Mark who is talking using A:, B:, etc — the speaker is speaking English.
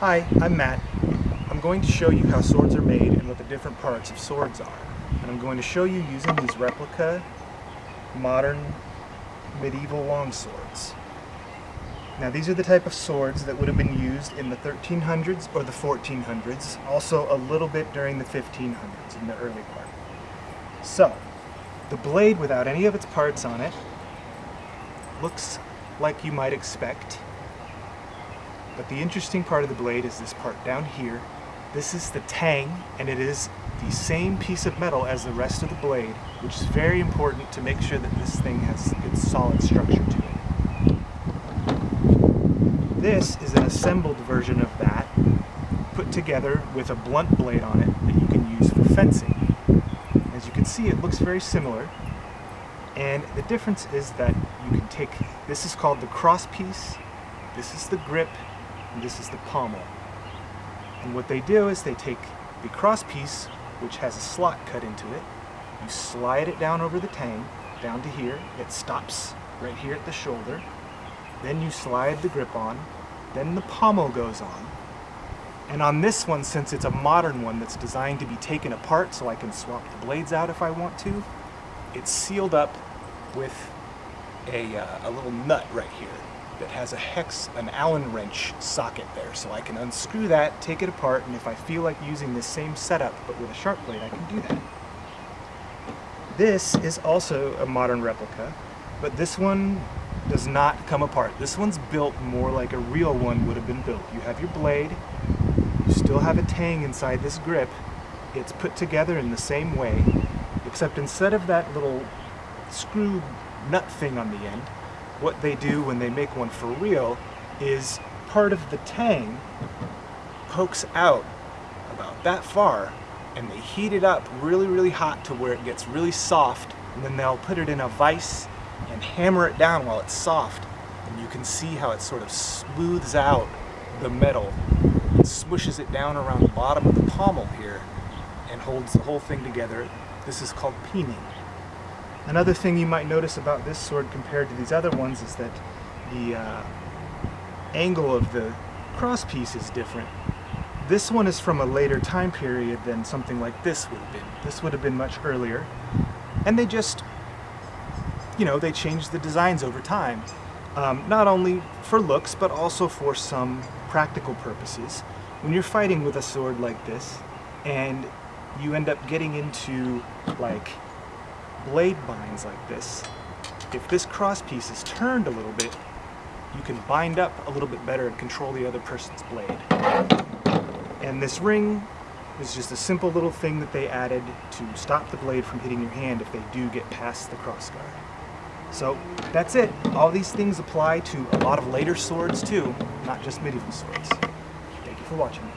A: Hi, I'm Matt. I'm going to show you how swords are made and what the different parts of swords are. And I'm going to show you using these replica modern medieval longswords. Now these are the type of swords that would have been used in the 1300s or the 1400s, also a little bit during the 1500s in the early part. So, the blade without any of its parts on it looks like you might expect. But the interesting part of the blade is this part down here. This is the tang, and it is the same piece of metal as the rest of the blade, which is very important to make sure that this thing has good solid structure to it. This is an assembled version of that, put together with a blunt blade on it that you can use for fencing. As you can see, it looks very similar, and the difference is that you can take, this is called the cross piece, this is the grip, and this is the pommel. And what they do is they take the cross piece, which has a slot cut into it, you slide it down over the tang, down to here, it stops right here at the shoulder, then you slide the grip on, then the pommel goes on, and on this one, since it's a modern one that's designed to be taken apart so I can swap the blades out if I want to, it's sealed up with a, uh, a little nut right here that has a hex, an Allen wrench socket there. So I can unscrew that, take it apart, and if I feel like using this same setup but with a sharp blade, I can do that. This is also a modern replica, but this one does not come apart. This one's built more like a real one would have been built. You have your blade, you still have a tang inside this grip, it's put together in the same way, except instead of that little screw nut thing on the end, what they do when they make one for real is part of the tang pokes out about that far and they heat it up really really hot to where it gets really soft and then they'll put it in a vise and hammer it down while it's soft and you can see how it sort of smooths out the metal and smooshes it down around the bottom of the pommel here and holds the whole thing together. This is called peening. Another thing you might notice about this sword compared to these other ones is that the uh, angle of the crosspiece is different. This one is from a later time period than something like this would have been. This would have been much earlier. And they just, you know, they changed the designs over time. Um, not only for looks, but also for some practical purposes. When you're fighting with a sword like this, and you end up getting into, like, blade binds like this, if this cross piece is turned a little bit, you can bind up a little bit better and control the other person's blade. And this ring is just a simple little thing that they added to stop the blade from hitting your hand if they do get past the crossguard. So that's it. All these things apply to a lot of later swords too, not just medieval swords. Thank you for watching.